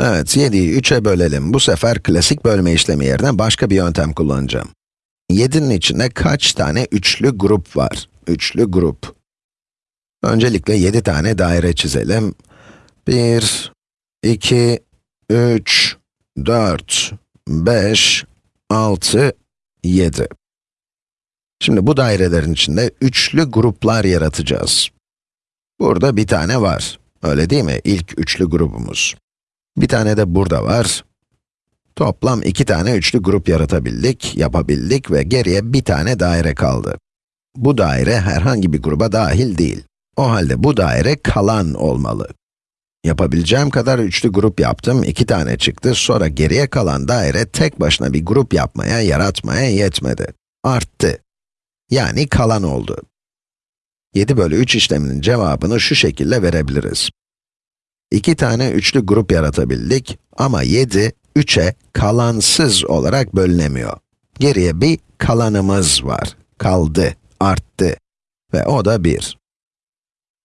Evet, 7'yi 3'e bölelim. Bu sefer klasik bölme işlemi yerine başka bir yöntem kullanacağım. 7'nin içinde kaç tane üçlü grup var? Üçlü grup. Öncelikle 7 tane daire çizelim. 1, 2, 3, 4, 5, 6, 7. Şimdi bu dairelerin içinde üçlü gruplar yaratacağız. Burada bir tane var. Öyle değil mi? İlk üçlü grubumuz. Bir tane de burada var. Toplam iki tane üçlü grup yaratabildik, yapabildik ve geriye bir tane daire kaldı. Bu daire herhangi bir gruba dahil değil. O halde bu daire kalan olmalı. Yapabileceğim kadar üçlü grup yaptım, iki tane çıktı, sonra geriye kalan daire tek başına bir grup yapmaya, yaratmaya yetmedi. Arttı. Yani kalan oldu. 7 bölü 3 işleminin cevabını şu şekilde verebiliriz. İki tane üçlü grup yaratabildik ama 7, 3'e kalansız olarak bölünemiyor. Geriye bir kalanımız var. Kaldı, arttı ve o da 1.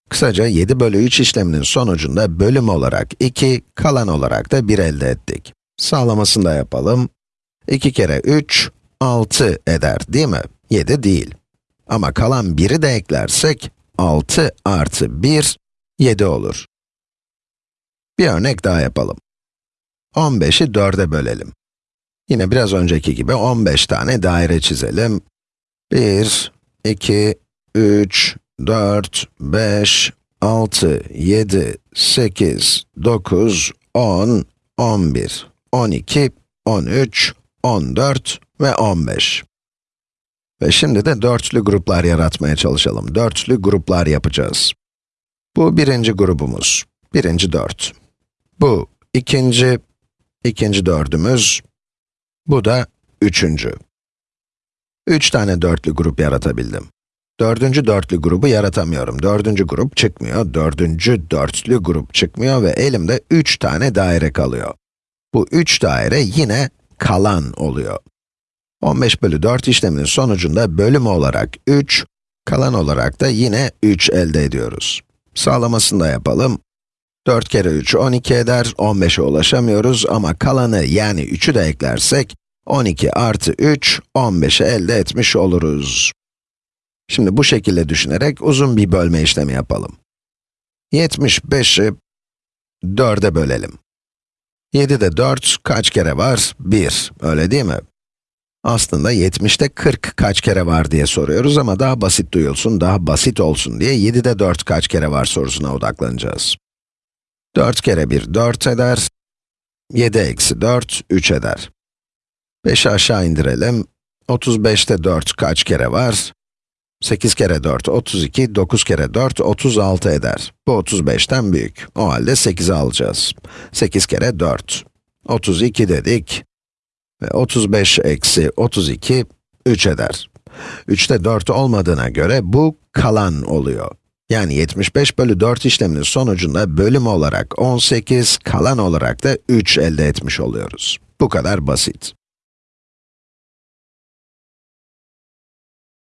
Kısaca 7 bölü 3 işleminin sonucunda bölüm olarak 2, kalan olarak da 1 elde ettik. Sağlamasını da yapalım. 2 kere 3, 6 eder değil mi? 7 değil. Ama kalan 1'i de eklersek, 6 artı 1, 7 olur. Bir örnek daha yapalım. 15'i 4'e bölelim. Yine biraz önceki gibi 15 tane daire çizelim. 1, 2, 3, 4, 5, 6, 7, 8, 9, 10, 11, 12, 13, 14 ve 15. Ve şimdi de dörtlü gruplar yaratmaya çalışalım. Dörtlü gruplar yapacağız. Bu birinci grubumuz. Birinci dört. Bu ikinci, ikinci dördümüz. Bu da üçüncü. Üç tane dörtlü grup yaratabildim. Dördüncü dörtlü grubu yaratamıyorum. Dördüncü grup çıkmıyor, dördüncü dörtlü grup çıkmıyor ve elimde üç tane daire kalıyor. Bu üç daire yine kalan oluyor. 15 bölü 4 işleminin sonucunda bölüm olarak 3, kalan olarak da yine 3 elde ediyoruz. Sağlamasını da yapalım. 4 kere 3, 12 eder, 15'e ulaşamıyoruz ama kalanı yani 3'ü de eklersek, 12 artı 3, 15'i elde etmiş oluruz. Şimdi bu şekilde düşünerek uzun bir bölme işlemi yapalım. 75'i 4'e bölelim. 7'de 4 kaç kere var? 1, öyle değil mi? Aslında 70'te 40 kaç kere var diye soruyoruz ama daha basit duyulsun, daha basit olsun diye 7'de 4 kaç kere var sorusuna odaklanacağız. 4 kere 1, 4 eder. 7 eksi 4, 3 eder. 5'i aşağı indirelim. 35'te 4 kaç kere var? 8 kere 4, 32, 9 kere 4, 36 eder. Bu 35'ten büyük. O halde 8'i alacağız. 8 kere 4. 32 dedik. Ve 35 eksi 32, 3 eder. 3'te 4 olmadığına göre bu kalan oluyor. Yani 75 bölü 4 işleminin sonucunda bölüm olarak 18, kalan olarak da 3 elde etmiş oluyoruz. Bu kadar basit.